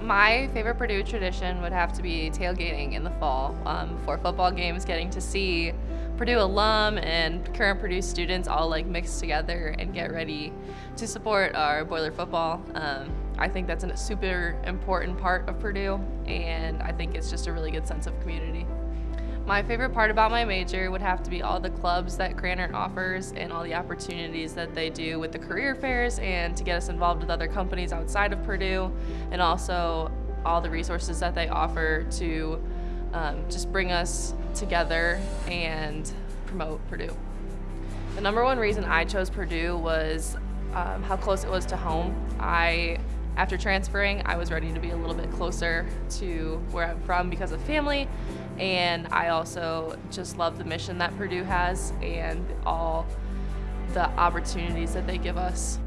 My favorite Purdue tradition would have to be tailgating in the fall um, for football games, getting to see Purdue alum and current Purdue students all like mix together and get ready to support our Boiler football. Um, I think that's a super important part of Purdue and I think it's just a really good sense of community. My favorite part about my major would have to be all the clubs that Krannert offers and all the opportunities that they do with the career fairs and to get us involved with other companies outside of Purdue and also all the resources that they offer to um, just bring us together and promote Purdue. The number one reason I chose Purdue was um, how close it was to home. I after transferring, I was ready to be a little bit closer to where I'm from because of family, and I also just love the mission that Purdue has and all the opportunities that they give us.